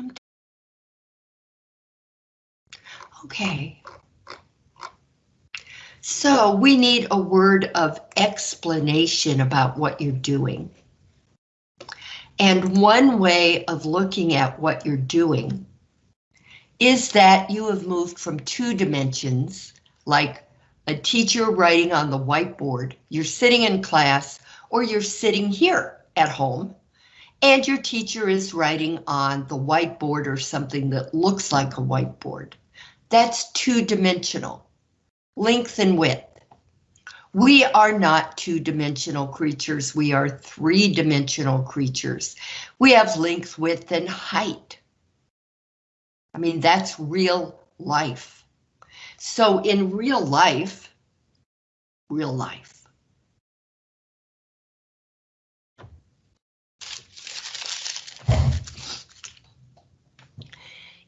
I'm okay. So we need a word of explanation about what you're doing. And one way of looking at what you're doing is that you have moved from two dimensions, like a teacher writing on the whiteboard, you're sitting in class, or you're sitting here at home, and your teacher is writing on the whiteboard or something that looks like a whiteboard. That's two-dimensional, length and width. We are not two-dimensional creatures, we are three-dimensional creatures. We have length, width, and height. I mean, that's real life. So in real life, real life,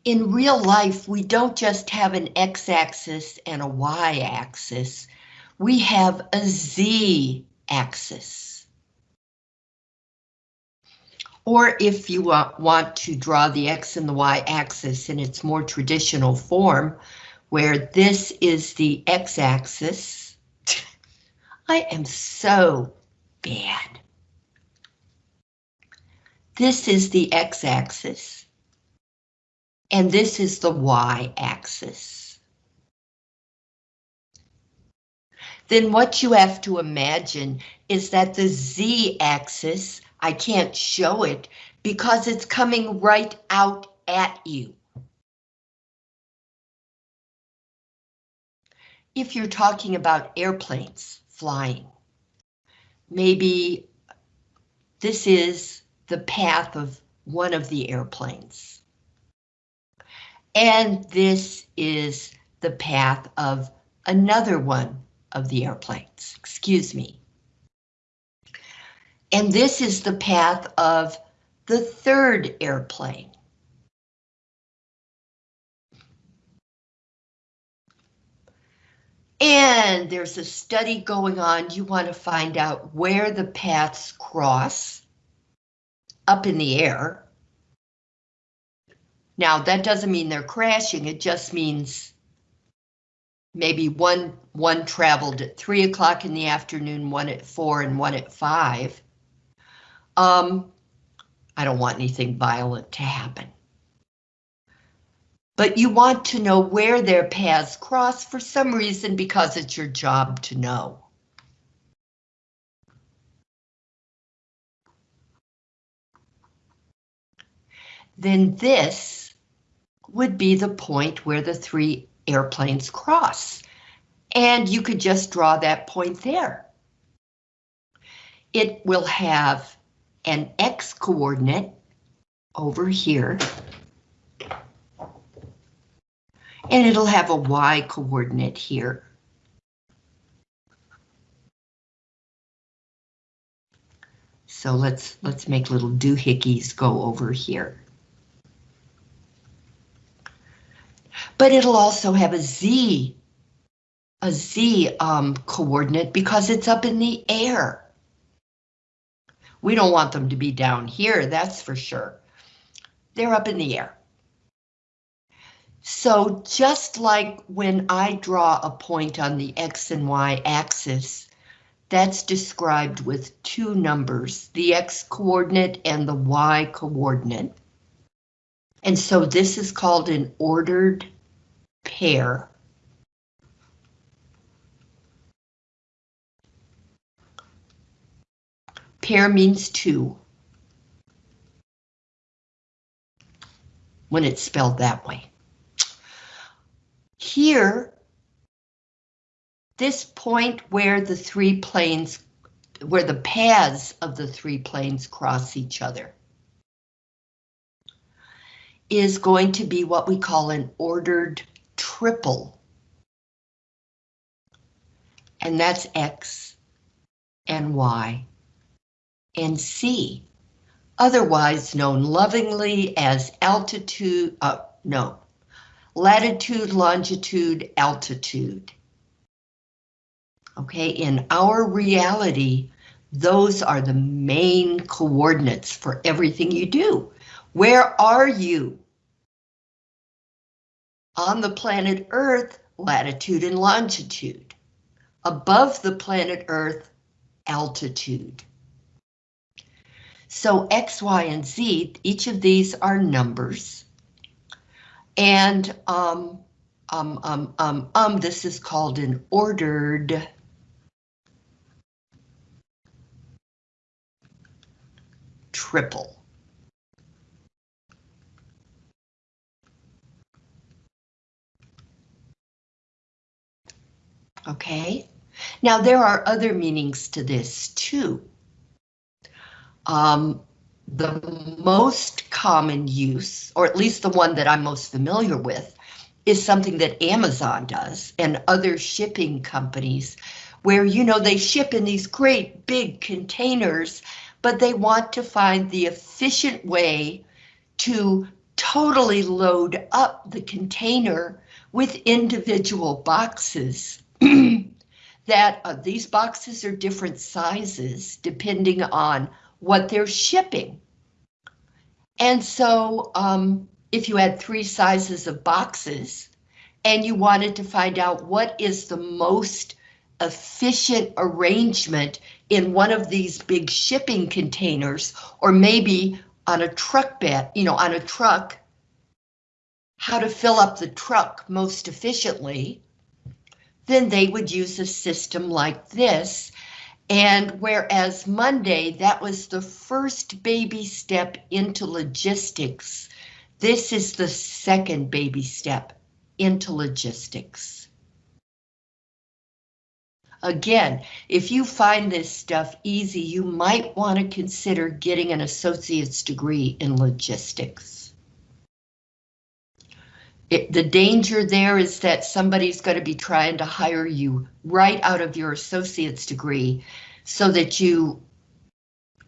in real life, we don't just have an x-axis and a y-axis, we have a z-axis. Or if you want to draw the x and the y-axis in its more traditional form, where this is the x-axis, I am so bad. This is the x-axis and this is the y-axis. Then what you have to imagine is that the z-axis, I can't show it because it's coming right out at you. If you're talking about airplanes flying, maybe this is the path of one of the airplanes. And this is the path of another one of the airplanes, excuse me. And this is the path of the third airplane. And there's a study going on. You want to find out where the paths cross up in the air. Now, that doesn't mean they're crashing, it just means maybe one, one traveled at three o'clock in the afternoon, one at four and one at five. Um, I don't want anything violent to happen. But you want to know where their paths cross for some reason because it's your job to know. Then this would be the point where the three airplanes cross. And you could just draw that point there. It will have an X coordinate over here. And it'll have a Y coordinate here. So let's let's make little doohickeys go over here. But it'll also have a Z, a Z um, coordinate because it's up in the air. We don't want them to be down here, that's for sure. They're up in the air. So just like when I draw a point on the X and Y axis, that's described with two numbers, the X coordinate and the Y coordinate. And so this is called an ordered pair. Pair means two. When it's spelled that way. Here, this point where the three planes, where the paths of the three planes cross each other is going to be what we call an ordered triple. And that's X and Y and C, otherwise known lovingly as altitude, uh, no, latitude, longitude, altitude. Okay, in our reality, those are the main coordinates for everything you do. Where are you On the planet Earth, latitude and longitude. Above the planet Earth, altitude. So X, Y, and Z, each of these are numbers. And um, um, um, um, um, this is called an ordered triple. Okay, now there are other meanings to this too. Um, the most common use, or at least the one that I'm most familiar with, is something that Amazon does and other shipping companies where, you know, they ship in these great big containers, but they want to find the efficient way to totally load up the container with individual boxes that uh, these boxes are different sizes depending on what they're shipping. And so um, if you had three sizes of boxes and you wanted to find out what is the most efficient arrangement in one of these big shipping containers, or maybe on a truck bed, you know, on a truck, how to fill up the truck most efficiently, then they would use a system like this. And whereas Monday, that was the first baby step into logistics this is the second baby step into logistics. Again, if you find this stuff easy, you might want to consider getting an associate's degree in logistics. It, the danger there is that somebody's going to be trying to hire you right out of your associate's degree so that you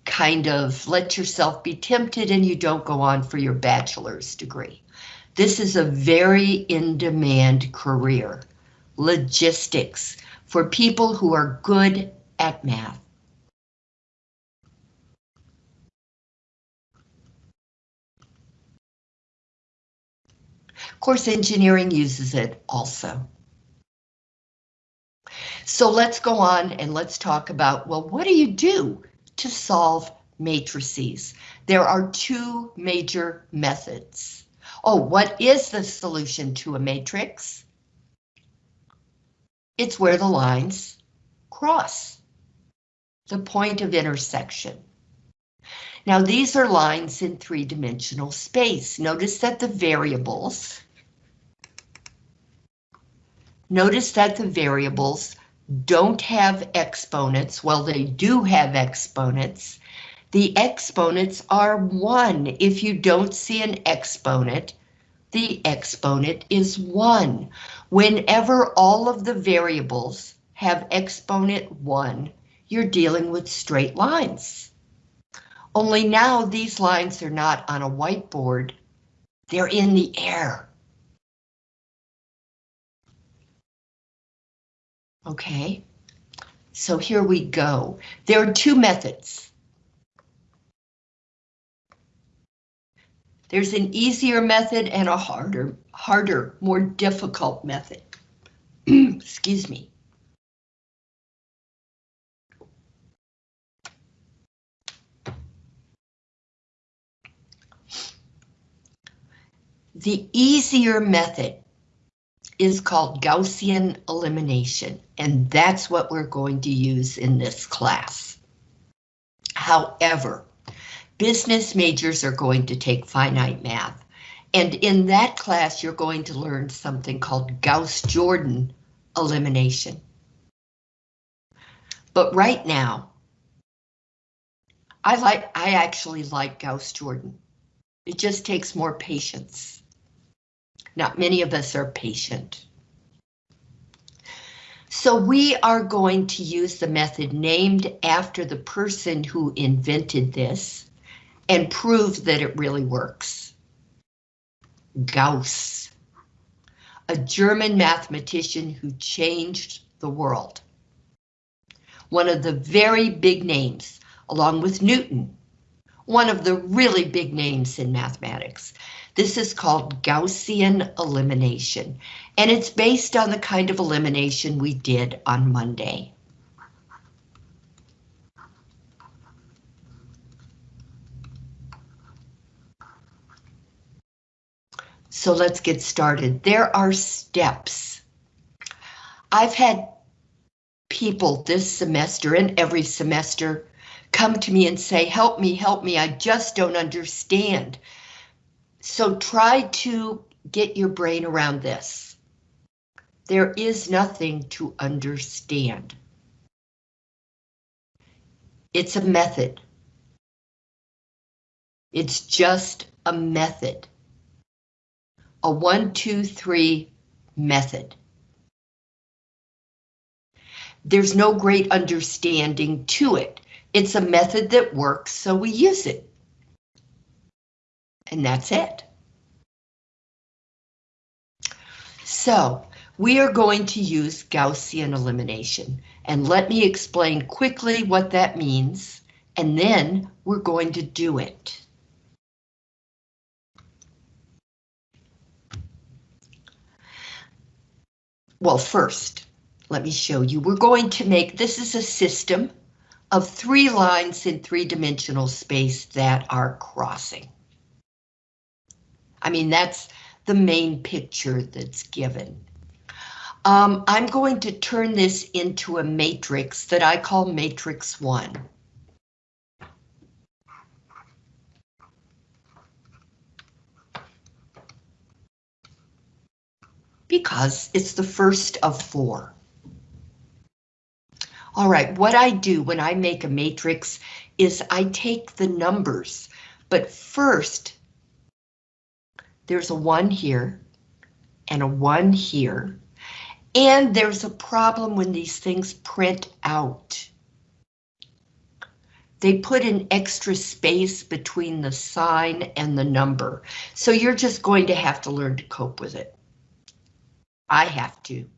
kind of let yourself be tempted and you don't go on for your bachelor's degree. This is a very in-demand career. Logistics for people who are good at math. Course, engineering uses it also. So let's go on and let's talk about, well, what do you do to solve matrices. There are two major methods. Oh, what is the solution to a matrix? It's where the lines cross. The point of intersection. Now these are lines in three-dimensional space. Notice that the variables Notice that the variables don't have exponents. Well, they do have exponents. The exponents are 1. If you don't see an exponent, the exponent is 1. Whenever all of the variables have exponent 1, you're dealing with straight lines. Only now these lines are not on a whiteboard, they're in the air. Okay, so here we go. There are two methods. There's an easier method and a harder, harder, more difficult method. Excuse me. The easier method is called Gaussian elimination, and that's what we're going to use in this class. However, business majors are going to take finite math, and in that class you're going to learn something called Gauss-Jordan elimination. But right now, I like I actually like Gauss-Jordan. It just takes more patience. Not many of us are patient. So we are going to use the method named after the person who invented this and prove that it really works. Gauss, a German mathematician who changed the world. One of the very big names, along with Newton, one of the really big names in mathematics. This is called Gaussian elimination, and it's based on the kind of elimination we did on Monday. So let's get started. There are steps. I've had people this semester and every semester come to me and say, help me, help me, I just don't understand. So try to get your brain around this. There is nothing to understand. It's a method. It's just a method a one, two, three method. There's no great understanding to it. It's a method that works, so we use it. And that's it. So we are going to use Gaussian elimination, and let me explain quickly what that means, and then we're going to do it. Well, first, let me show you. We're going to make, this is a system of three lines in three-dimensional space that are crossing. I mean, that's the main picture that's given. Um, I'm going to turn this into a matrix that I call matrix 1. because it's the first of four. All right, what I do when I make a matrix is I take the numbers, but first there's a one here and a one here, and there's a problem when these things print out. They put an extra space between the sign and the number, so you're just going to have to learn to cope with it. I have to.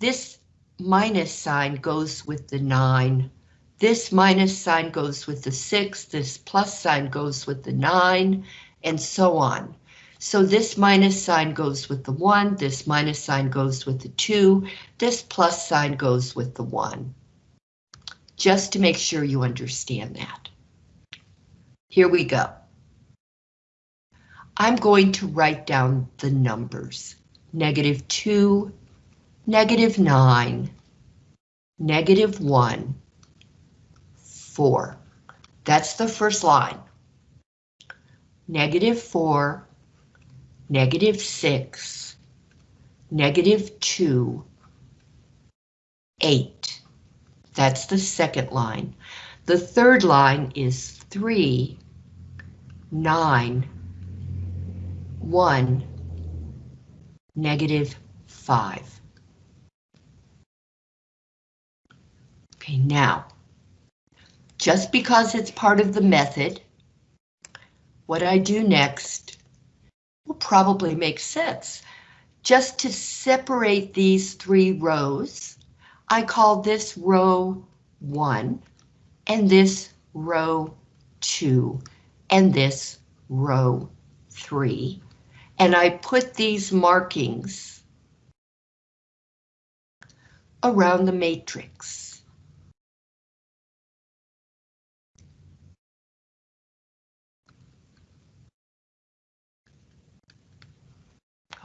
This minus sign goes with the 9. This minus sign goes with the 6. This plus sign goes with the 9, and so on. So this minus sign goes with the 1, this minus sign goes with the 2, this plus sign goes with the 1. Just to make sure you understand that. Here we go. I'm going to write down the numbers negative 2, negative 9, negative 1, 4. That's the first line. Negative 4, negative 6, negative 2, 8. That's the second line. The third line is 3, 9, 1, negative 5. Okay, now, just because it's part of the method, what I do next will probably make sense. Just to separate these three rows, I call this row 1, and this row 2, and this row 3 and I put these markings around the matrix.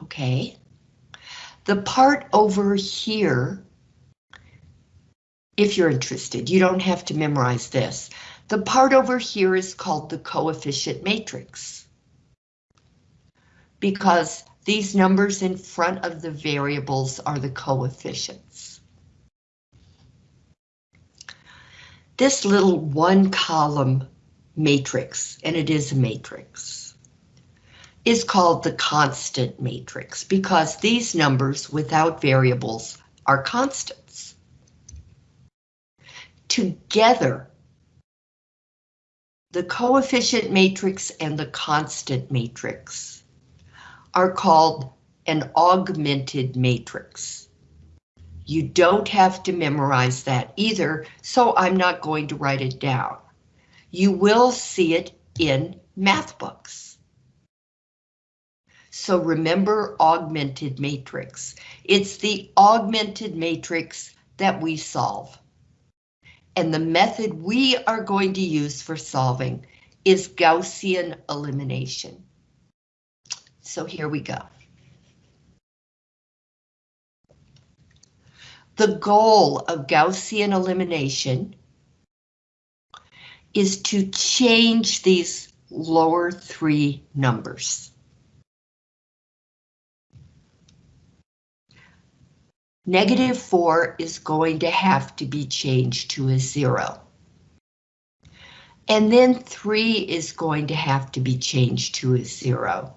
Okay. The part over here, if you're interested, you don't have to memorize this. The part over here is called the coefficient matrix because these numbers in front of the variables are the coefficients. This little one column matrix, and it is a matrix, is called the constant matrix because these numbers without variables are constants. Together, the coefficient matrix and the constant matrix are called an augmented matrix. You don't have to memorize that either, so I'm not going to write it down. you will see it in math books. So remember augmented matrix. It's the augmented matrix that we solve. And the method we are going to use for solving is Gaussian elimination. So here we go. The goal of Gaussian elimination is to change these lower three numbers. Negative 4 is going to have to be changed to a 0. And then 3 is going to have to be changed to a 0.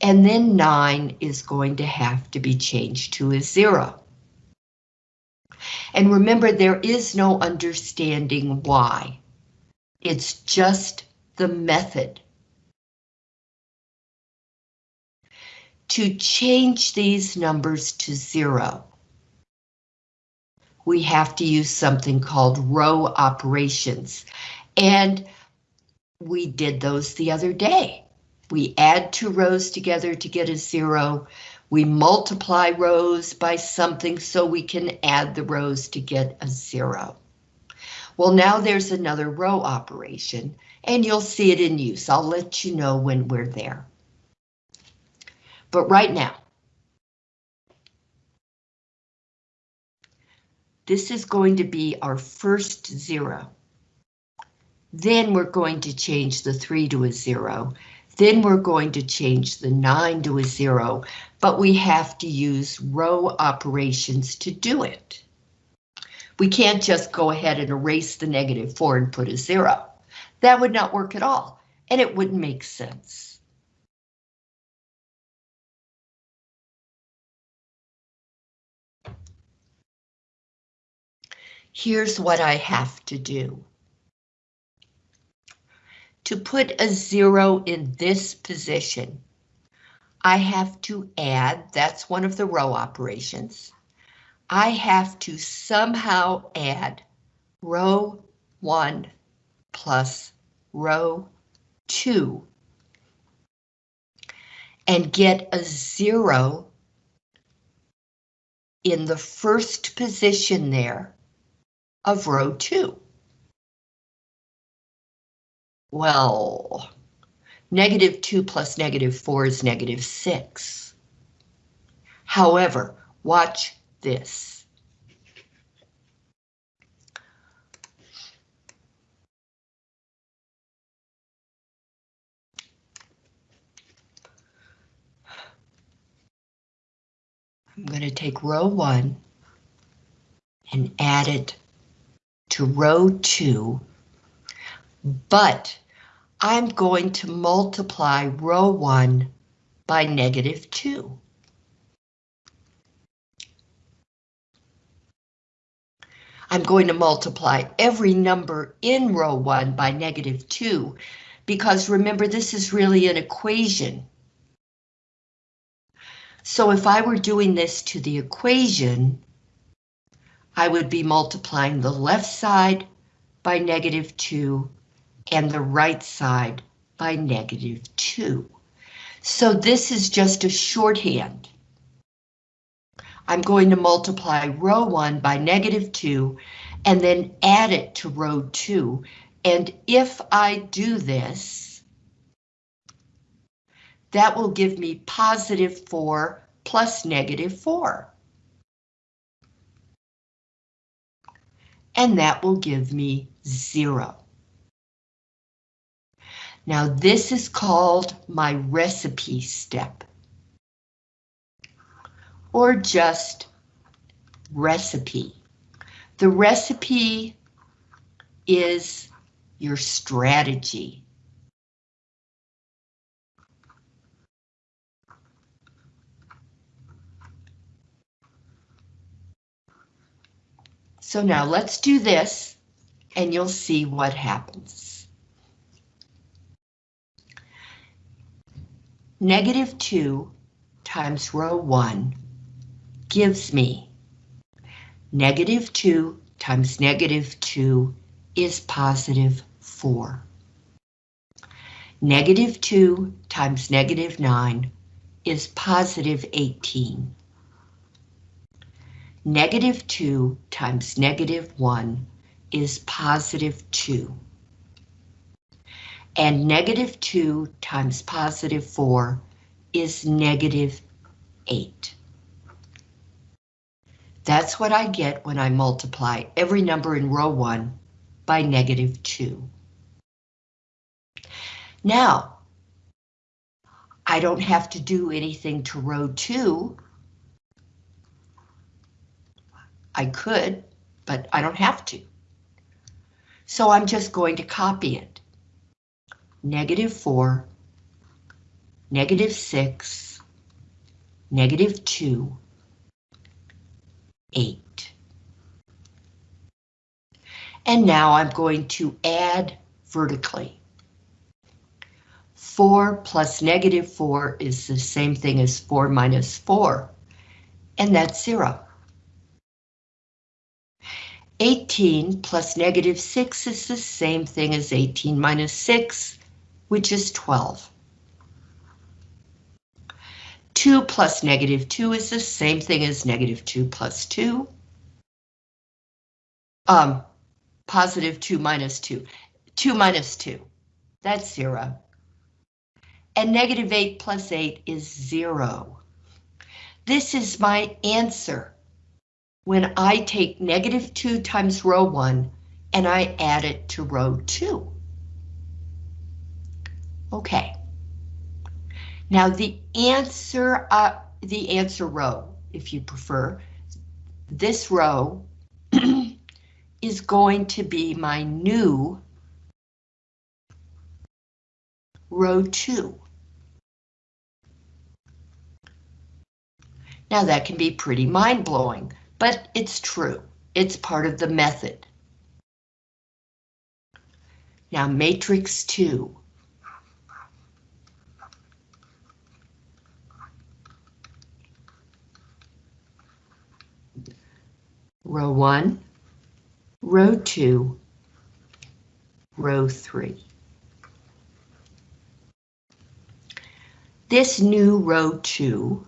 And then 9 is going to have to be changed to a 0. And remember, there is no understanding why. It's just the method. To change these numbers to zero, we have to use something called row operations. And we did those the other day. We add two rows together to get a zero. We multiply rows by something so we can add the rows to get a zero. Well, now there's another row operation, and you'll see it in use. I'll let you know when we're there. But right now, this is going to be our first zero. Then we're going to change the 3 to a 0. Then we're going to change the 9 to a 0, but we have to use row operations to do it. We can't just go ahead and erase the negative 4 and put a 0. That would not work at all, and it wouldn't make sense. Here's what I have to do. To put a zero in this position, I have to add, that's one of the row operations. I have to somehow add row 1 plus row 2 and get a zero in the first position there of row 2. Well, negative 2 plus negative 4 is negative 6. However, watch this. I'm going to take row 1 and add it to row 2, but I'm going to multiply row 1 by negative 2. I'm going to multiply every number in row 1 by negative 2, because remember this is really an equation. So if I were doing this to the equation, I would be multiplying the left side by negative 2 and the right side by negative 2. So this is just a shorthand. I'm going to multiply row 1 by negative 2 and then add it to row 2. And if I do this, that will give me positive 4 plus negative 4. And that will give me zero. Now this is called my recipe step. Or just recipe. The recipe is your strategy. So now let's do this and you'll see what happens. Negative 2 times row 1 gives me negative 2 times negative 2 is positive 4. Negative 2 times negative 9 is positive 18. Negative 2 times negative 1 is positive 2. And negative 2 times positive 4 is negative 8. That's what I get when I multiply every number in row 1 by negative 2. Now, I don't have to do anything to row 2. I could, but I don't have to. So I'm just going to copy it. Negative 4, negative 6, negative 2, 8. And now I'm going to add vertically. 4 plus negative 4 is the same thing as 4 minus 4, and that's 0. 18 plus negative 6 is the same thing as 18 minus 6, which is 12. 2 plus negative 2 is the same thing as negative 2 plus 2. Um, positive 2 minus 2. 2 minus 2. That's 0. And negative 8 plus 8 is 0. This is my answer. When I take negative 2 times row 1 and I add it to row 2. Okay. Now the answer, uh, the answer row, if you prefer, this row is going to be my new row 2. Now that can be pretty mind-blowing, but it's true. It's part of the method. Now matrix 2. row 1, row 2, row 3. This new row 2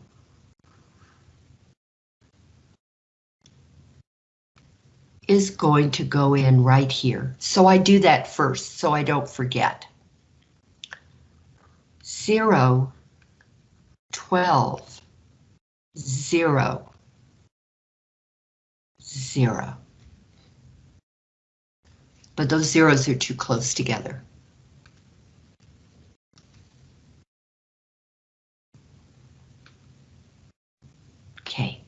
is going to go in right here. So I do that first so I don't forget. 0, 12, 0, zero. But those zeros are too close together. Okay.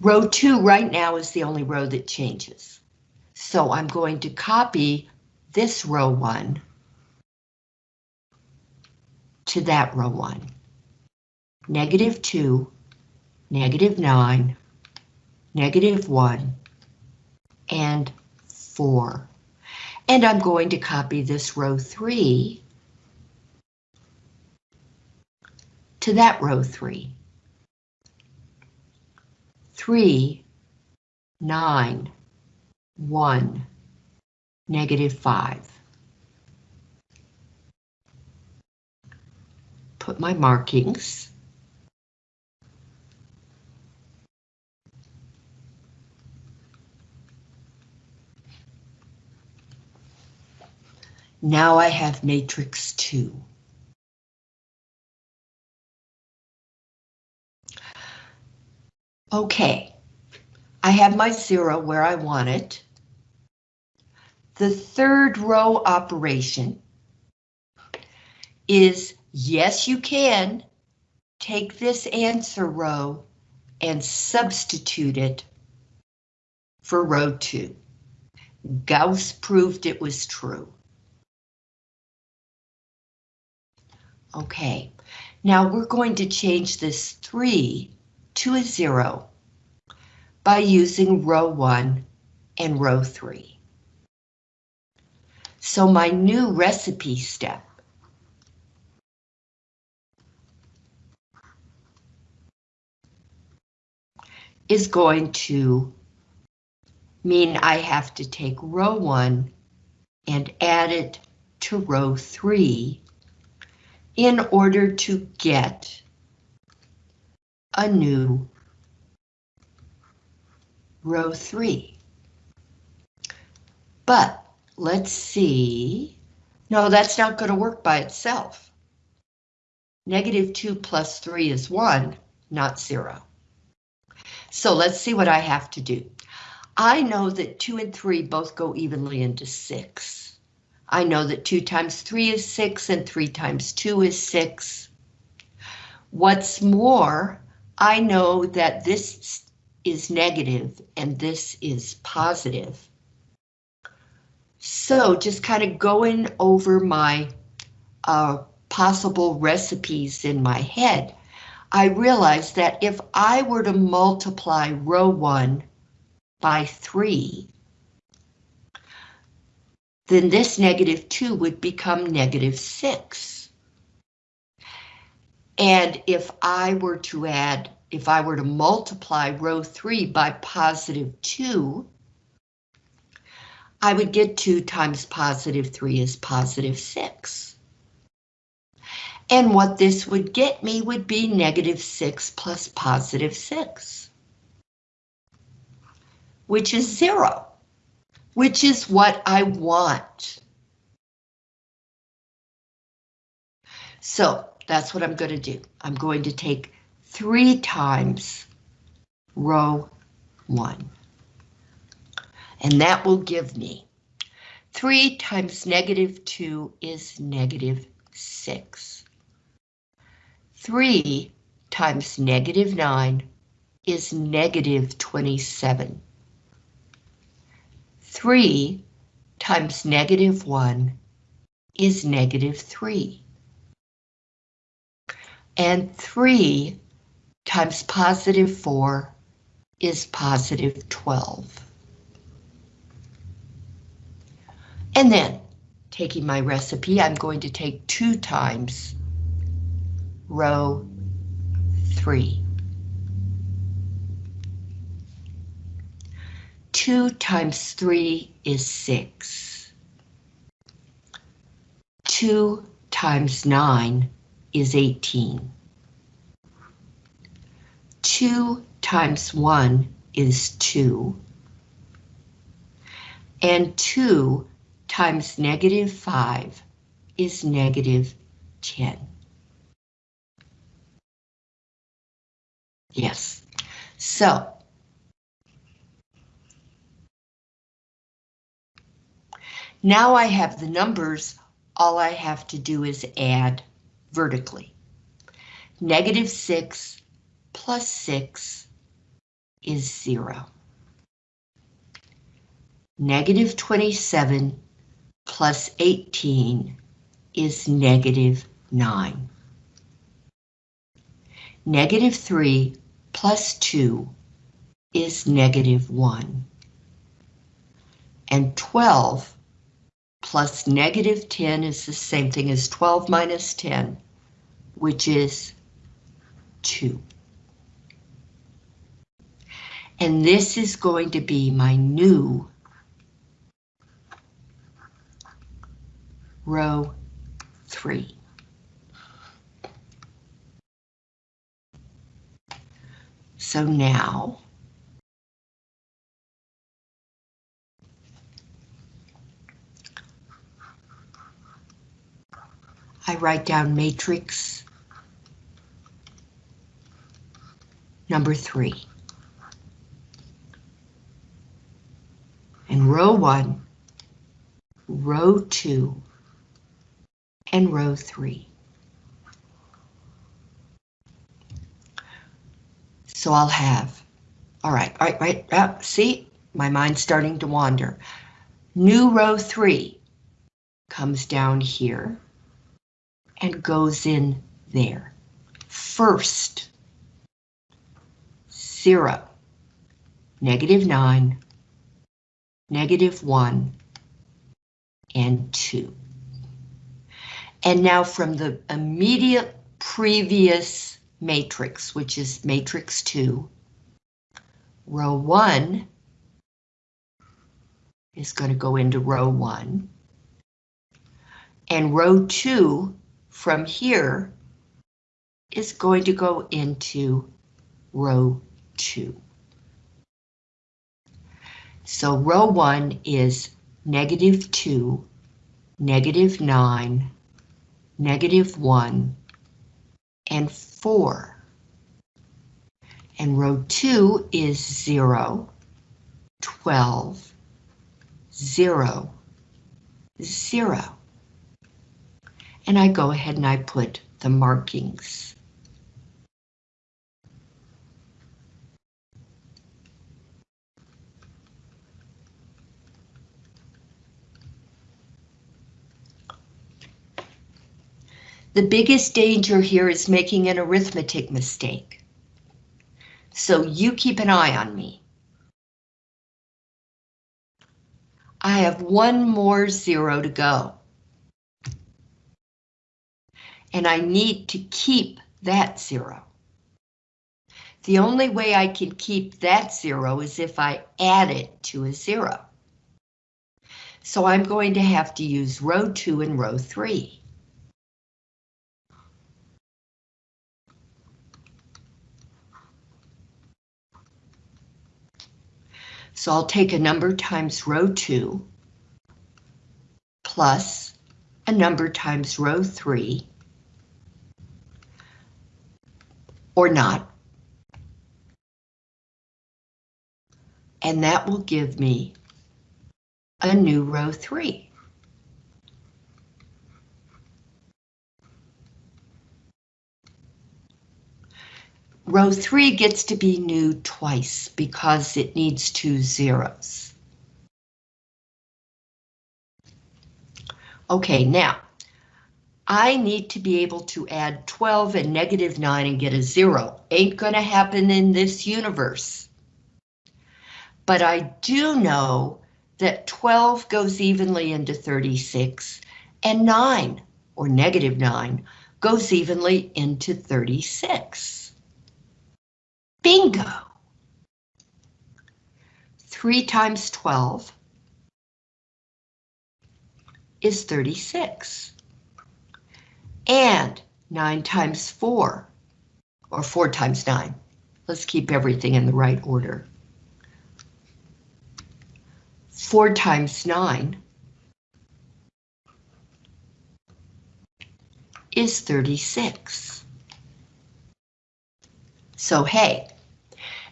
Row two right now is the only row that changes. So I'm going to copy this row one to that row one. Negative two, negative nine, negative 1, and 4. And I'm going to copy this row 3 to that row 3. 3, 9, 1, negative 5. Put my markings. Now I have matrix 2. Okay, I have my zero where I want it. The third row operation is, yes, you can take this answer row and substitute it for row 2. Gauss proved it was true. Okay, now we're going to change this 3 to a 0 by using row 1 and row 3. So my new recipe step is going to mean I have to take row 1 and add it to row 3 in order to get a new row 3. But let's see. No, that's not going to work by itself. Negative 2 plus 3 is 1, not 0. So let's see what I have to do. I know that 2 and 3 both go evenly into 6. I know that 2 times 3 is 6 and 3 times 2 is 6. What's more, I know that this is negative and this is positive. So just kind of going over my uh, possible recipes in my head, I realized that if I were to multiply row 1 by 3, then this negative 2 would become negative 6. And if I were to add, if I were to multiply row 3 by positive 2, I would get 2 times positive 3 is positive 6. And what this would get me would be negative 6 plus positive 6, which is 0, which is what I want. So that's what I'm going to do. I'm going to take 3 times row 1. And that will give me 3 times negative 2 is negative 6. 3 times negative 9 is negative 27. 3 times negative 1 is negative 3. And 3 times positive 4 is positive 12. And then, taking my recipe, I'm going to take 2 times row 3. 2 times 3 is 6. 2 times 9 is 18. 2 times 1 is 2. And 2 times negative 5 is negative 10. Yes. So. Now I have the numbers, all I have to do is add vertically. Negative 6 plus 6 is 0. Negative 27 plus 18 is negative 9. Negative 3 plus 2 is negative 1. And 12 plus negative 10 is the same thing as 12 minus 10, which is 2. And this is going to be my new row 3. So now, I write down matrix number three. And row one, row two, and row three. So I'll have, all right, all right, right, uh, see, my mind's starting to wander. New row three comes down here and goes in there. First, zero, negative nine, negative one, and two. And now from the immediate previous matrix, which is matrix 2. Row 1 is going to go into row 1. And row 2 from here is going to go into row 2. So row 1 is negative 2, negative 9, negative 1, and 4. And row 2 is 0, 12, 0, 0. And I go ahead and I put the markings. The biggest danger here is making an arithmetic mistake. So you keep an eye on me. I have one more zero to go. And I need to keep that zero. The only way I can keep that zero is if I add it to a zero. So I'm going to have to use row two and row three. So I'll take a number times row 2 plus a number times row 3 or not. And that will give me a new row 3. Row 3 gets to be new twice because it needs two zeros. Okay, now, I need to be able to add 12 and negative 9 and get a zero. Ain't gonna happen in this universe. But I do know that 12 goes evenly into 36 and 9, or negative 9, goes evenly into 36. Bingo! 3 times 12 is 36. And 9 times 4, or 4 times 9. Let's keep everything in the right order. 4 times 9 is 36. So hey,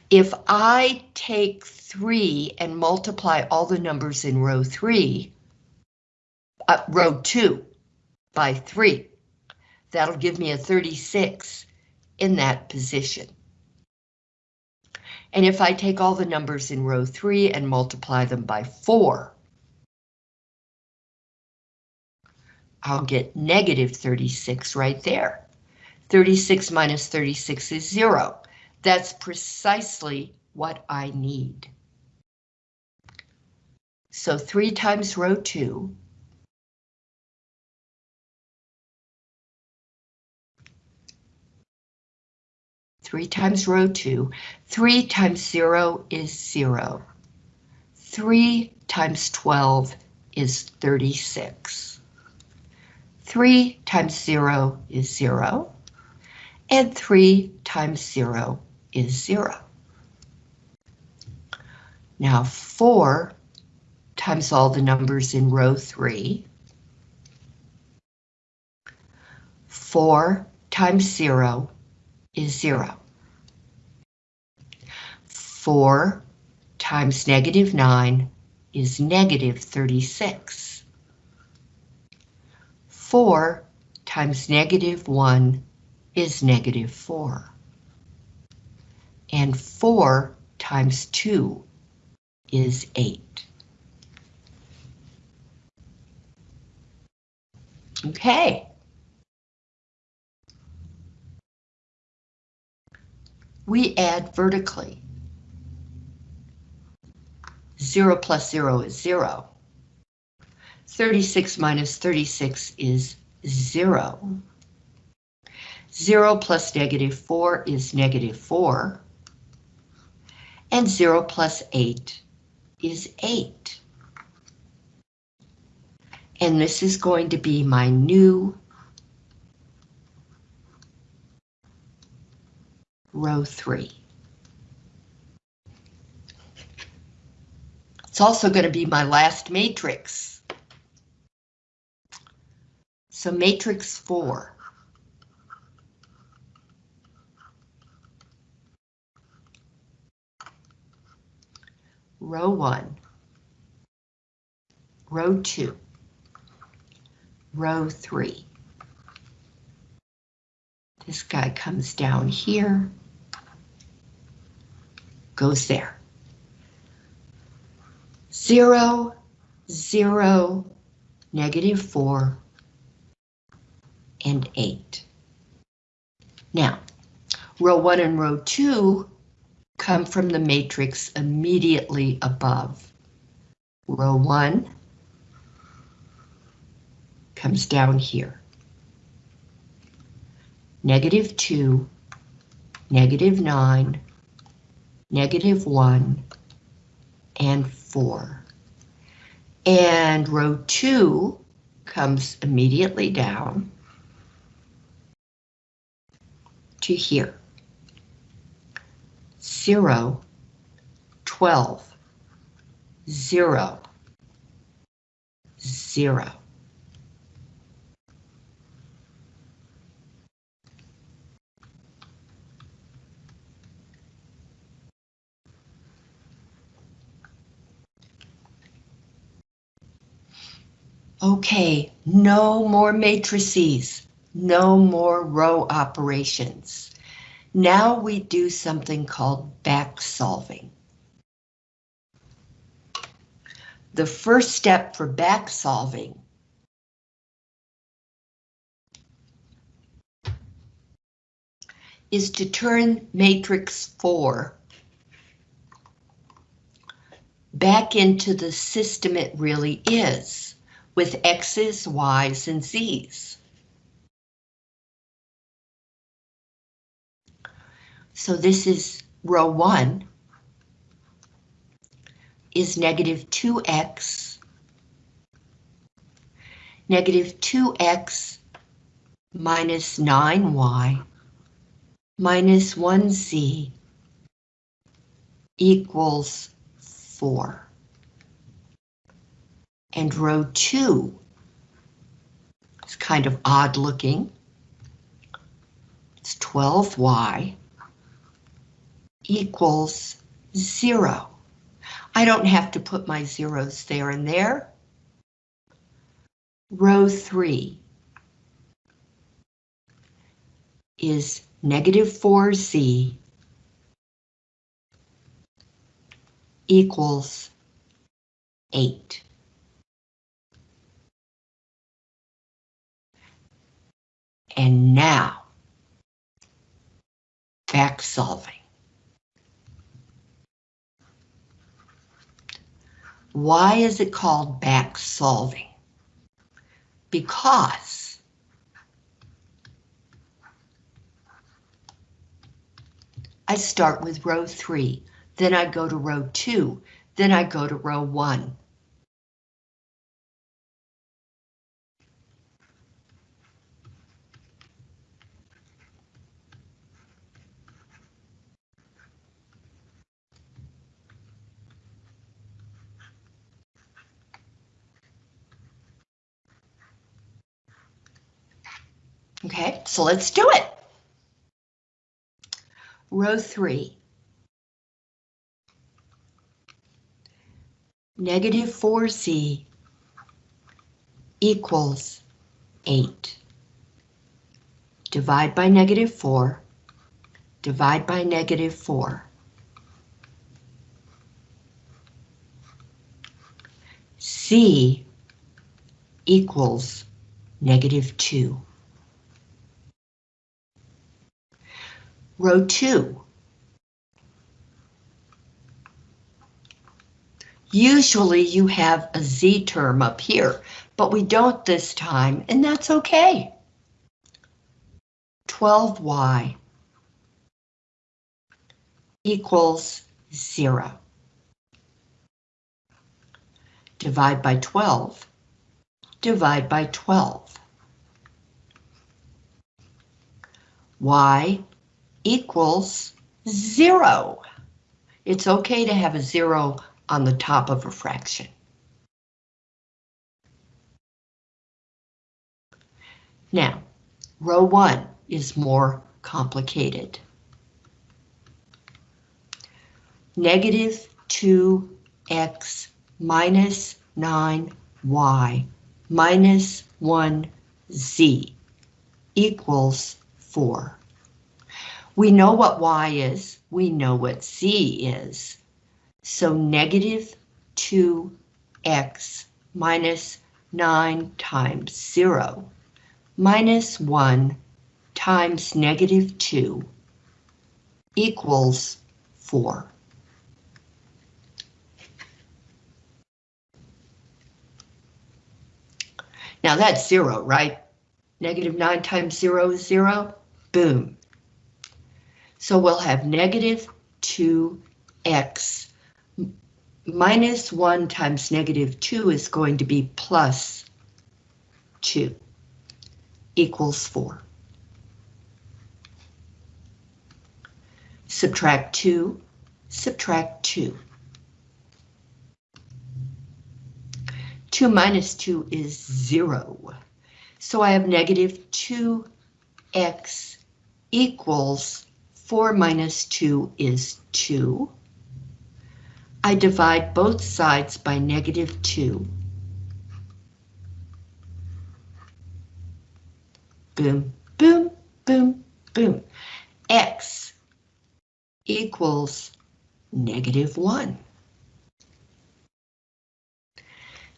if I take 3 and multiply all the numbers in row 3, uh, row 2 by 3, that'll give me a 36 in that position. And if I take all the numbers in row 3 and multiply them by 4, I'll get negative 36 right there. 36 minus 36 is zero. That's precisely what I need. So three times row two. Three times row two. Three times zero is zero. Three times 12 is 36. Three times zero is zero and 3 times 0 is 0. Now 4 times all the numbers in row 3. 4 times 0 is 0. 4 times negative 9 is negative 36. 4 times negative 1 is negative 4. And 4 times 2 is 8. Okay. We add vertically. 0 plus 0 is 0. 36 minus 36 is 0. 0 plus negative 4 is negative 4. And 0 plus 8 is 8. And this is going to be my new row three. It's also going to be my last matrix. So matrix four. Row one. Row two. Row three. This guy comes down here, goes there. Zero, zero, negative four, and eight. Now, row one and row two come from the matrix immediately above. Row one comes down here. Negative two, negative nine, negative one, and four. And row two comes immediately down to here. Zero, 12, zero, zero. Okay, no more matrices, no more row operations. Now we do something called back solving. The first step for back solving is to turn matrix 4 back into the system it really is with X's, Y's, and Z's. So this is row one is negative 2x, negative 2x minus 9y minus 1z equals 4 and row 2 is kind of odd looking. It's 12y equals 0. I don't have to put my zeros there and there. Row 3 is negative 4z equals 8. And now, back solving. Why is it called back solving? Because I start with row 3, then I go to row 2, then I go to row 1. Okay, so let's do it. Row 3. Negative 4z equals 8. Divide by negative 4. Divide by negative 4. z equals negative 2. Row 2. Usually you have a z term up here, but we don't this time, and that's okay. 12y equals 0. Divide by 12. divide by 12. y equals zero. It's okay to have a zero on the top of a fraction. Now, row one is more complicated. Negative 2x minus 9y minus 1z equals 4. We know what y is, we know what z is. So negative 2x minus 9 times 0 minus 1 times negative 2 equals 4. Now that's 0, right? Negative 9 times 0 is 0. Boom. So we'll have negative 2x minus 1 times negative 2 is going to be plus 2 equals 4. Subtract 2, subtract 2. 2 minus 2 is 0. So I have negative 2x equals 4 minus 2 is 2. I divide both sides by negative 2. Boom, boom, boom, boom. X equals negative 1.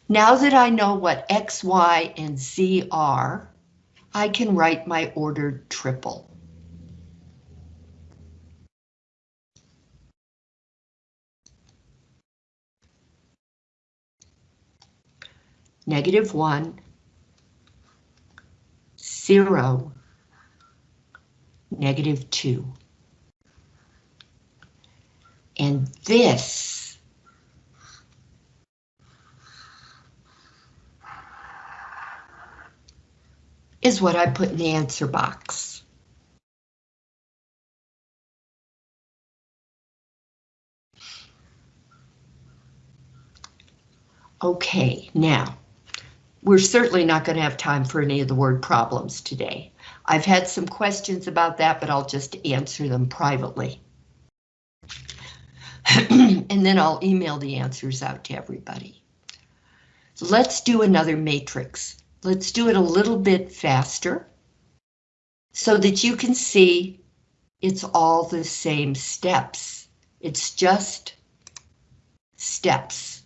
Now that I know what X, Y, and Z are, I can write my ordered triple. Negative 1, 0, negative 2. And this is what I put in the answer box. Okay, now, we're certainly not going to have time for any of the word problems today. I've had some questions about that, but I'll just answer them privately. and then I'll email the answers out to everybody. Let's do another matrix. Let's do it a little bit faster so that you can see it's all the same steps. It's just steps.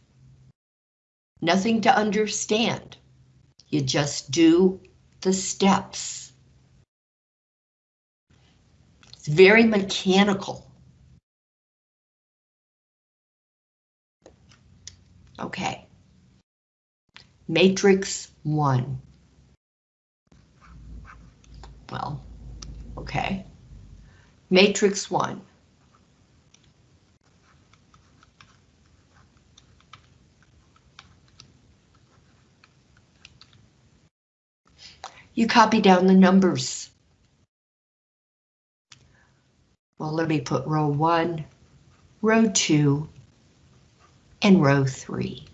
Nothing to understand. You just do the steps. It's very mechanical. Okay. Matrix 1. Well, okay. Matrix 1. You copy down the numbers. Well, let me put row 1, row 2, and row 3.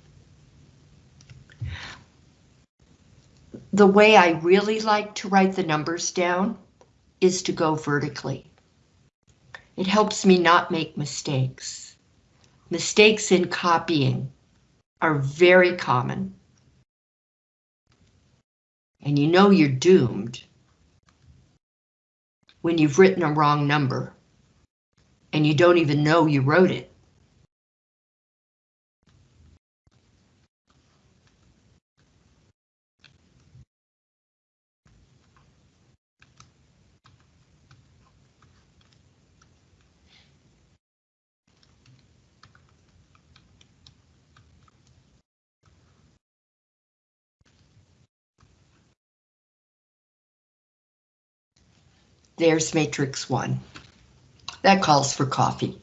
The way I really like to write the numbers down is to go vertically. It helps me not make mistakes. Mistakes in copying are very common. And you know you're doomed when you've written a wrong number and you don't even know you wrote it. There's matrix one. That calls for coffee.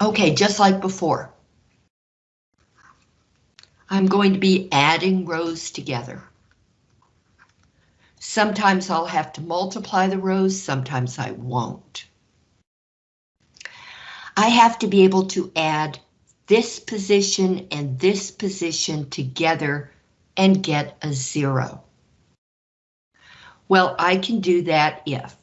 Okay, just like before. I'm going to be adding rows together. Sometimes I'll have to multiply the rows, sometimes I won't. I have to be able to add this position and this position together and get a zero. Well, I can do that if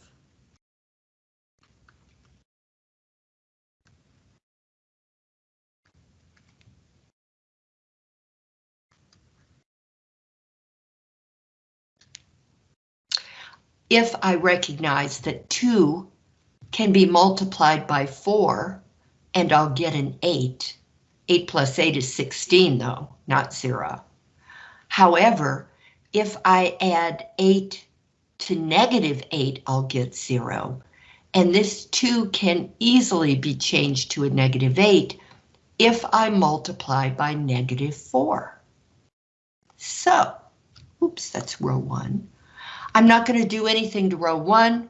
if I recognize that 2 can be multiplied by 4, and I'll get an 8. 8 plus 8 is 16, though, not 0. However, if I add 8 to negative 8, I'll get 0. And this 2 can easily be changed to a negative 8 if I multiply by negative 4. So, oops, that's row 1. I'm not going to do anything to row 1.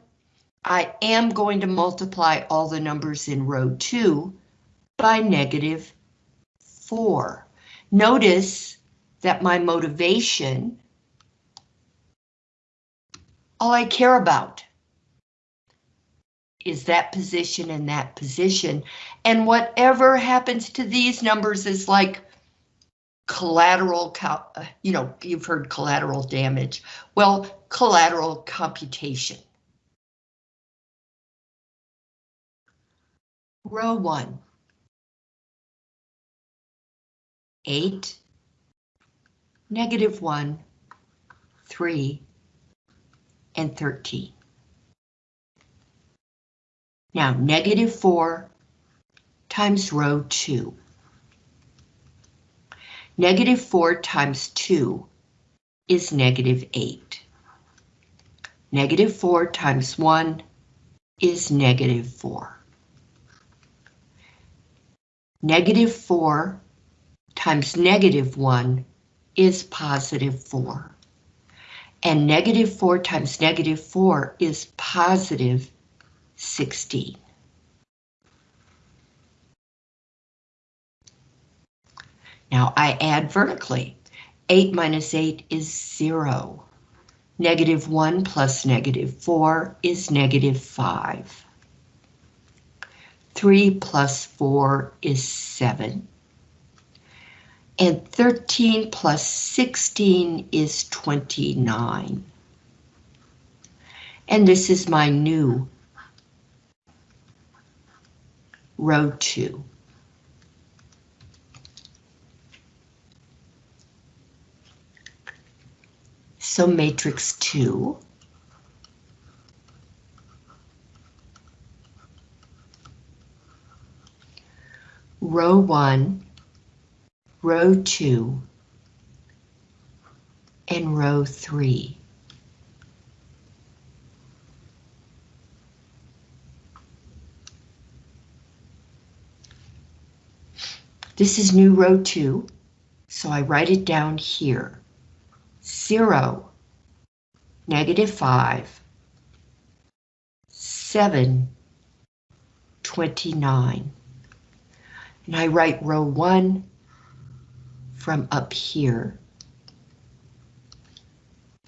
I am going to multiply all the numbers in row 2 by negative 4. Notice that my motivation, all I care about is that position and that position. And whatever happens to these numbers is like collateral, uh, you know, you've heard collateral damage. Well, collateral computation. Row 1. 8, negative 1, 3, and 13. Now, negative 4 times row 2. Negative 4 times 2 is negative 8. Negative 4 times 1 is negative 4. Negative 4 times negative 1 is positive 4. And negative 4 times negative 4 is positive 16. Now I add vertically. 8 minus 8 is 0. Negative 1 plus negative 4 is negative 5. 3 plus 4 is 7. And 13 plus 16 is 29. And this is my new row 2. So matrix 2. Row 1, row 2, and row 3. This is new row 2, so I write it down here. 0, negative 5, 7, 29. And I write row 1 from up here.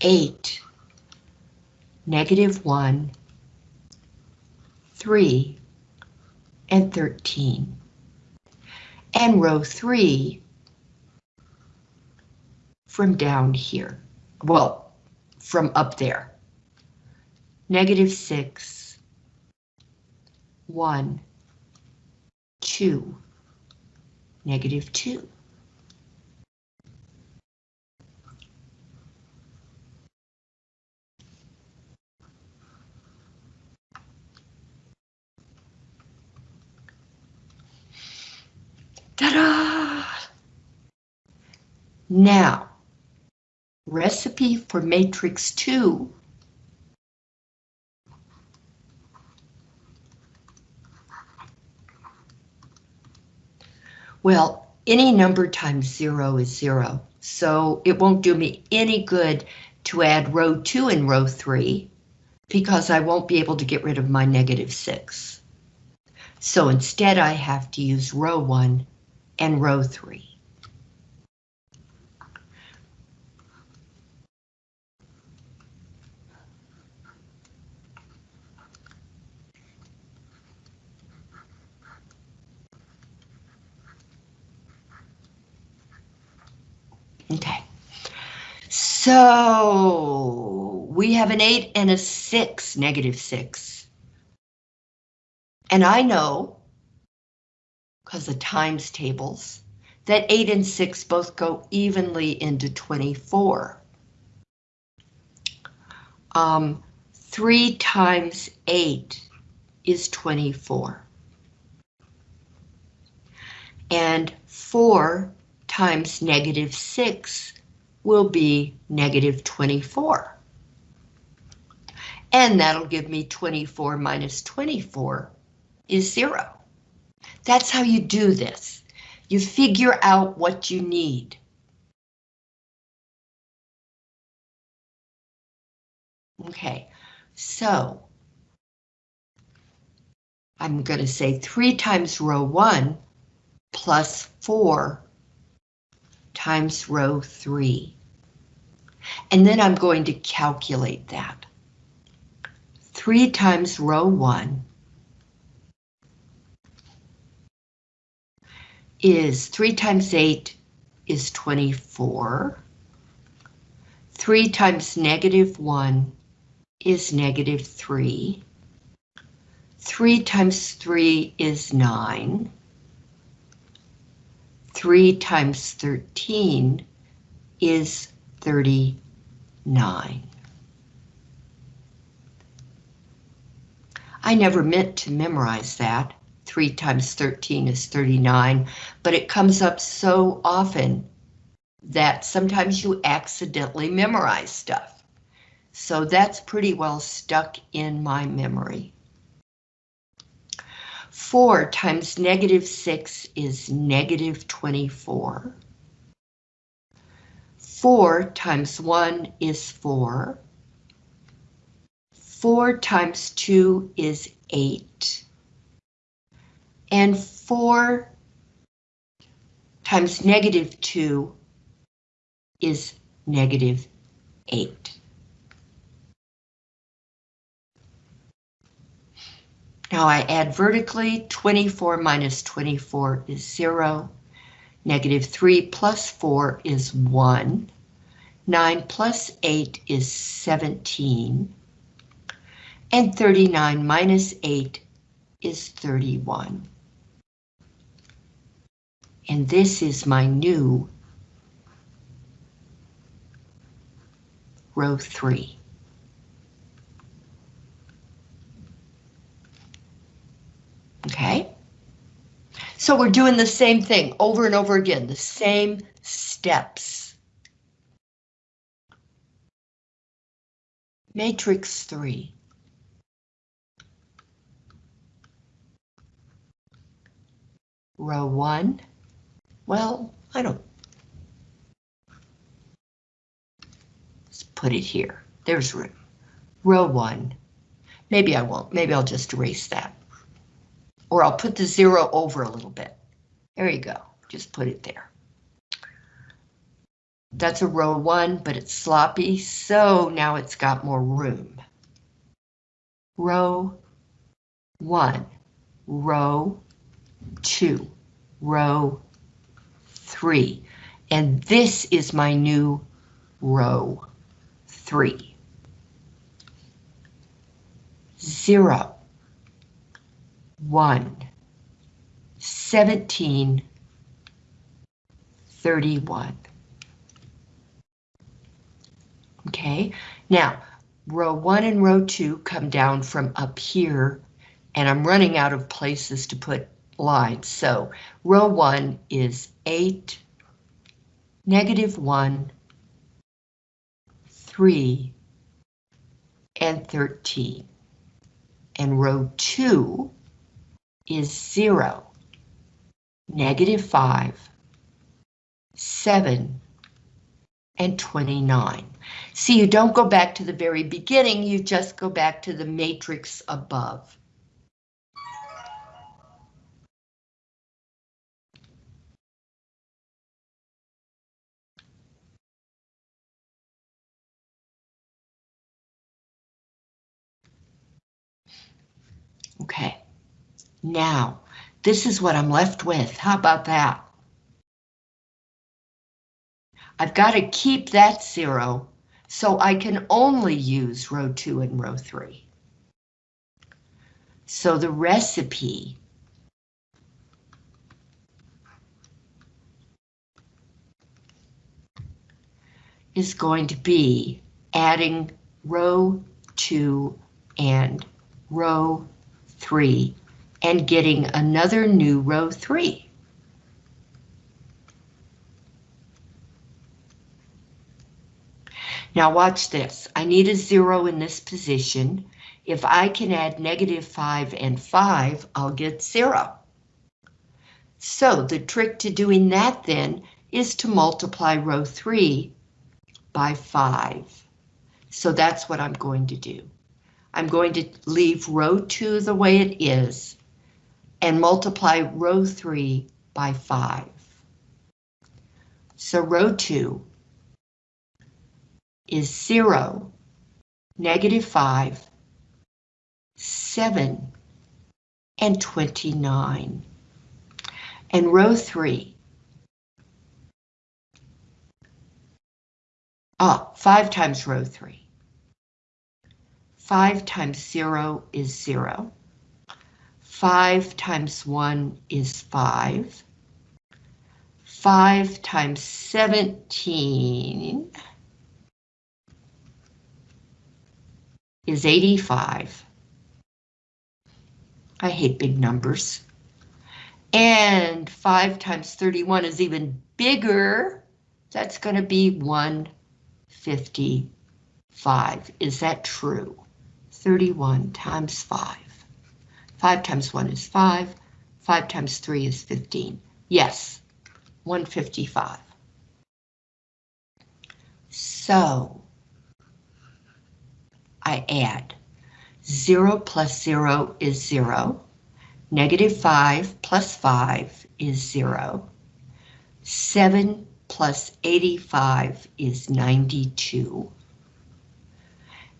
8, negative 1, 3, and 13. And row 3 from down here. Well, from up there. Negative 6, 1, 2, negative 2. Now, Recipe for matrix 2 Well, any number times zero is zero, so it won't do me any good to add row two and row three because I won't be able to get rid of my negative six. So instead I have to use row 1 and row 3. Okay. So we have an 8 and a 6, negative 6. And I know, because of times tables, that 8 and 6 both go evenly into 24. Um, 3 times 8 is 24. And 4 times negative 6 will be negative 24. And that'll give me 24 minus 24 is 0. That's how you do this. You figure out what you need. Okay, so I'm going to say 3 times row 1 plus 4 times row 3. And then I'm going to calculate that. 3 times row 1 is 3 times 8 is 24. 3 times negative 1 is negative 3. 3 times 3 is 9. 3 times 13 is 39. I never meant to memorize that. 3 times 13 is 39, but it comes up so often that sometimes you accidentally memorize stuff. So that's pretty well stuck in my memory. 4 times negative 6 is negative 24. 4 times 1 is 4. 4 times 2 is 8. And 4 times negative 2 is negative 8. Now I add vertically, 24 minus 24 is 0. Negative 3 plus 4 is 1. 9 plus 8 is 17. And 39 minus 8 is 31. And this is my new row 3. Okay. So we're doing the same thing over and over again, the same steps. Matrix 3. Row 1. Well, I don't. Let's put it here. There's room. Row 1. Maybe I won't. Maybe I'll just erase that or I'll put the zero over a little bit. There you go, just put it there. That's a row one, but it's sloppy, so now it's got more room. Row one, row two, row three, and this is my new row three. Zero. 1, 17, 31. Okay, now row 1 and row 2 come down from up here, and I'm running out of places to put lines. So row 1 is 8, negative 1, 3, and 13. And row 2 is 0, negative 5, 7, and 29. See, you don't go back to the very beginning, you just go back to the matrix above. Okay, now, this is what I'm left with. How about that? I've got to keep that zero so I can only use row two and row three. So the recipe is going to be adding row two and row three and getting another new row three. Now watch this. I need a zero in this position. If I can add negative 5 and 5, I'll get 0. So the trick to doing that then is to multiply row 3 by 5. So that's what I'm going to do. I'm going to leave row 2 the way it is and multiply row 3 by 5. So row 2 is 0, negative 5, 7, and 29. And row 3. Ah, 5 times row 3. 5 times 0 is 0. 5 times 1 is 5. 5 times 17 is 85. I hate big numbers. And 5 times 31 is even bigger. That's going to be 155. Is that true? 31 times 5. 5 times 1 is 5. 5 times 3 is 15. Yes, 155. So, I add 0 plus 0 is 0. Negative 5 plus 5 is 0. 7 plus 85 is 92.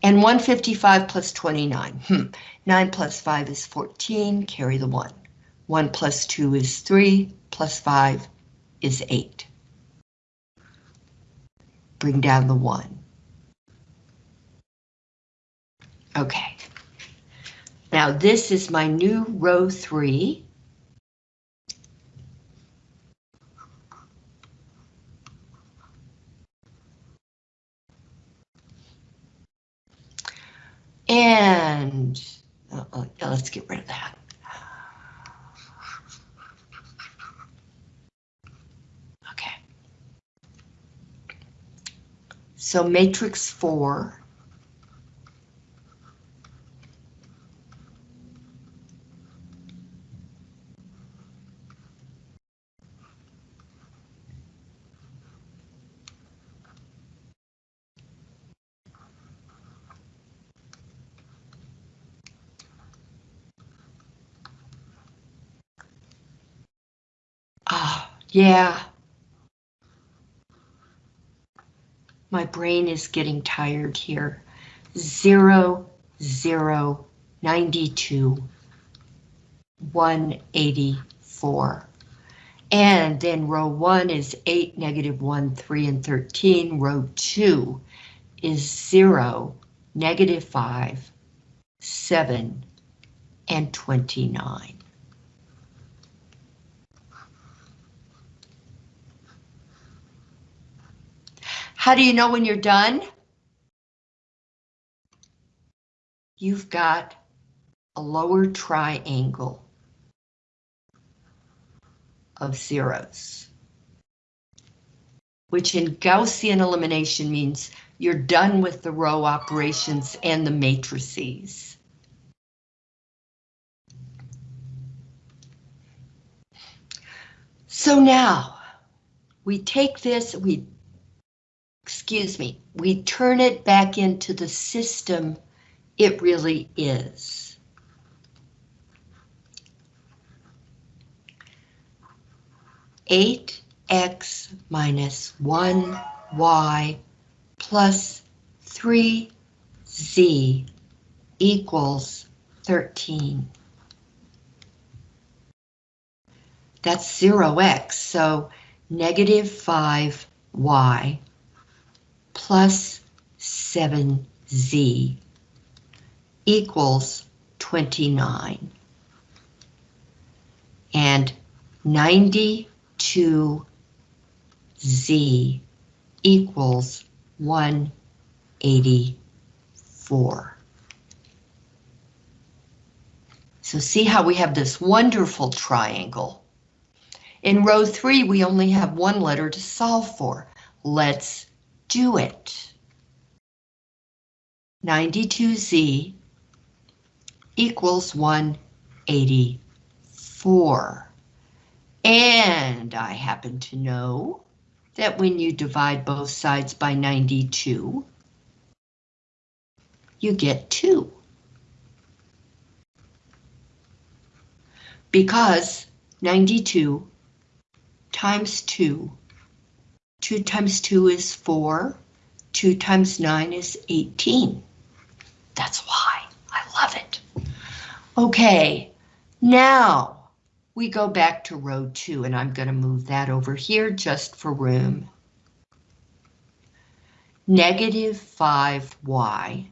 And 155 plus 29. Hmm. 9 plus 5 is 14, carry the 1. 1 plus 2 is 3, plus 5 is 8. Bring down the 1. Okay. Now this is my new row three. And uh, uh, let's get rid of that. Okay. So matrix four Yeah. My brain is getting tired here. Zero, zero, 92, 184. And then row one is 8, negative 1, 3, and 13. Row 2 is 0, negative 5, 7, and 29. How do you know when you're done? You've got a lower triangle of zeros, which in Gaussian elimination means you're done with the row operations and the matrices. So now we take this, we excuse me, we turn it back into the system it really is. Eight X minus one Y plus three Z equals 13. That's 0x, so negative 5y plus 7z equals 29. And 92z equals 184. So see how we have this wonderful triangle. In row three, we only have one letter to solve for. Let's do it. 92z equals 184. And I happen to know that when you divide both sides by 92, you get 2. Because 92 times 2, 2 times 2 is 4, 2 times 9 is 18. That's why I love it. Okay, now we go back to row 2 and I'm going to move that over here just for room. Negative 5y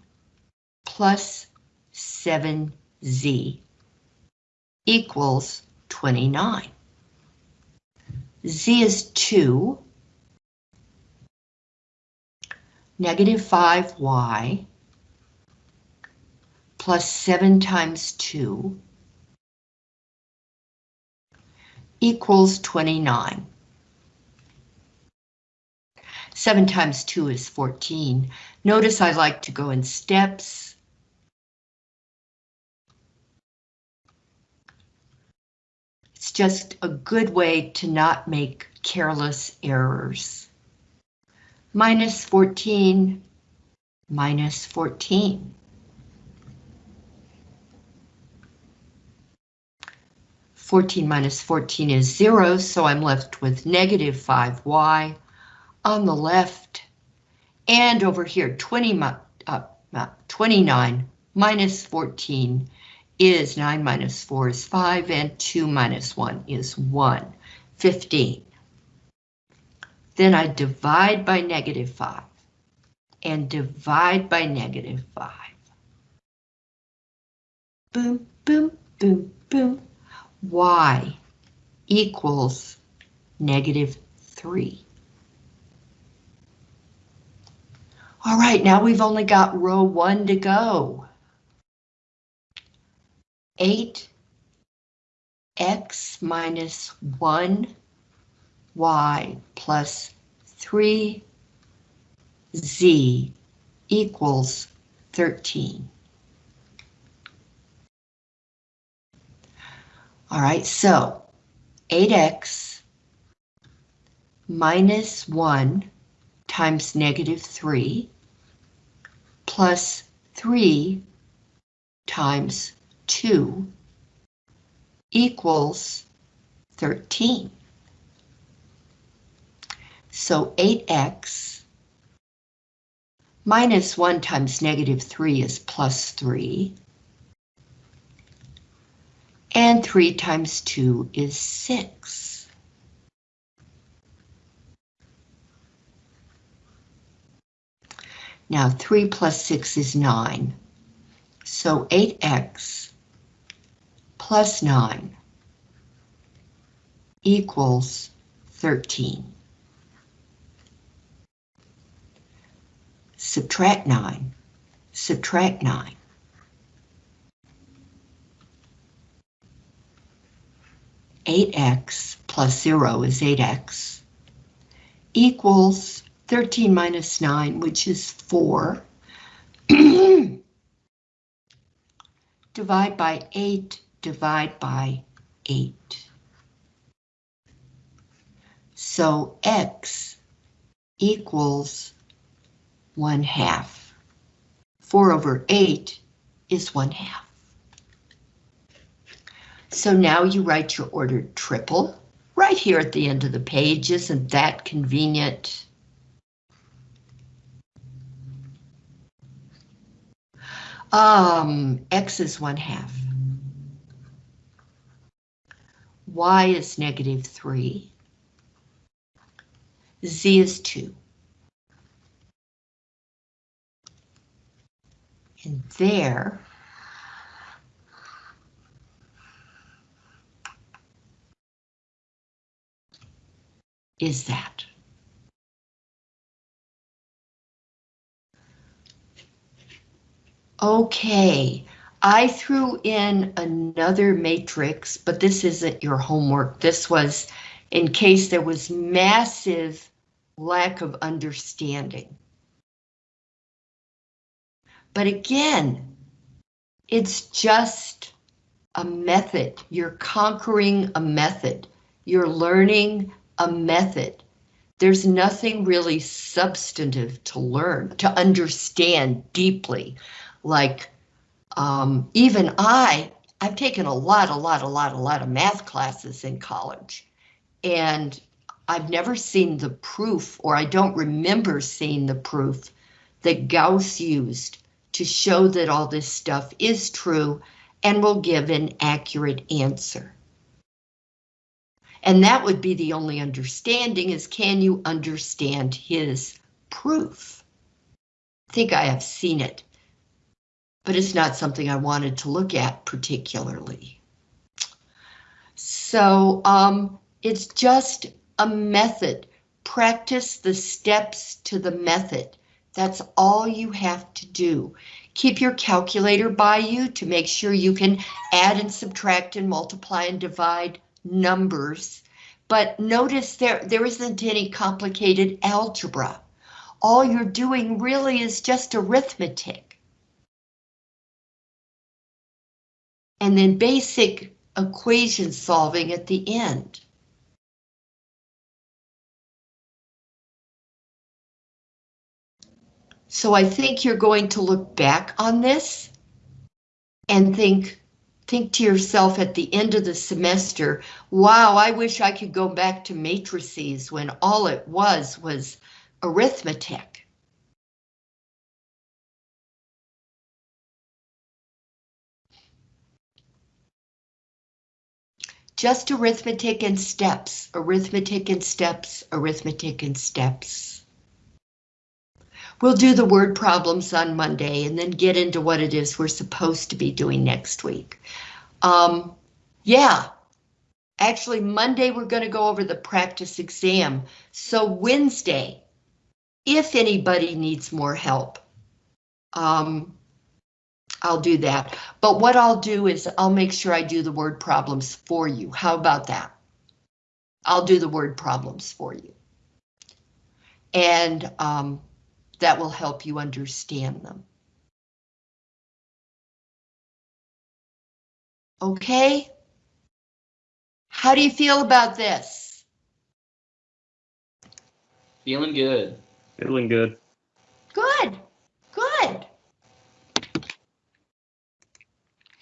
plus 7z equals 29. z is 2. Negative 5y plus 7 times 2 equals 29. 7 times 2 is 14. Notice I like to go in steps. It's just a good way to not make careless errors. Minus 14, minus 14. 14 minus 14 is 0, so I'm left with negative 5y on the left. And over here, 20, uh, 29 minus 14 is 9 minus 4 is 5, and 2 minus 1 is 1, 15. Then I divide by negative 5, and divide by negative 5. Boom, boom, boom, boom y equals negative 3. All right, now we've only got row 1 to go. 8 x minus 1 y plus 3 z equals 13. All right, so 8x minus 1 times negative 3 plus 3 times 2 equals 13. So 8x minus 1 times negative 3 is plus 3 and 3 times 2 is 6. Now 3 plus 6 is 9. So 8x plus 9 equals 13. Subtract 9, subtract 9. 8x plus 0 is 8x, equals 13 minus 9, which is 4. divide by 8, divide by 8. So x equals 1 half. 4 over 8 is 1 half. So now you write your ordered triple right here at the end of the page. Isn't that convenient? Um, X is one half. y is negative 3, z is 2. And there is that. Okay, I threw in another matrix, but this isn't your homework. This was in case there was massive lack of understanding. But again, it's just a method. You're conquering a method. You're learning a method. There's nothing really substantive to learn, to understand deeply. Like, um, even I, I've taken a lot, a lot, a lot, a lot of math classes in college. And I've never seen the proof, or I don't remember seeing the proof that Gauss used to show that all this stuff is true and will give an accurate answer. And that would be the only understanding is can you understand his proof? I think I have seen it, but it's not something I wanted to look at particularly. So um, it's just a method. Practice the steps to the method. That's all you have to do. Keep your calculator by you to make sure you can add and subtract and multiply and divide numbers. But notice there, there isn't any complicated algebra. All you're doing really is just arithmetic. And then basic equation solving at the end. So I think you're going to look back on this and think, think to yourself at the end of the semester, wow, I wish I could go back to matrices when all it was was arithmetic. Just arithmetic and steps, arithmetic and steps, arithmetic and steps. We'll do the word problems on Monday and then get into what it is we're supposed to be doing next week. Um, yeah, actually Monday we're going to go over the practice exam. So Wednesday, if anybody needs more help, um, I'll do that. But what I'll do is I'll make sure I do the word problems for you. How about that? I'll do the word problems for you. And um, that will help you understand them. Okay? How do you feel about this? Feeling good. Feeling good. Good, good.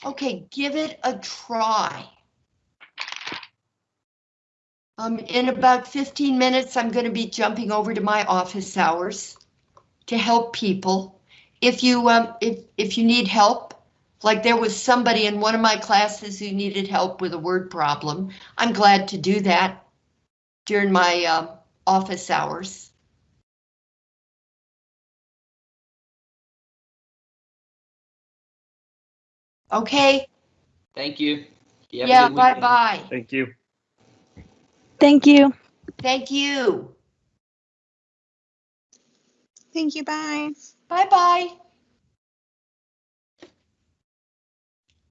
Okay, give it a try. Um, in about 15 minutes, I'm going to be jumping over to my office hours to help people. If you um, if if you need help, like there was somebody in one of my classes who needed help with a word problem, I'm glad to do that during my uh, office hours. Okay, Thank you. You yeah, bye-bye. Thank you. Thank you. Thank you. Thank you. Bye. Bye bye.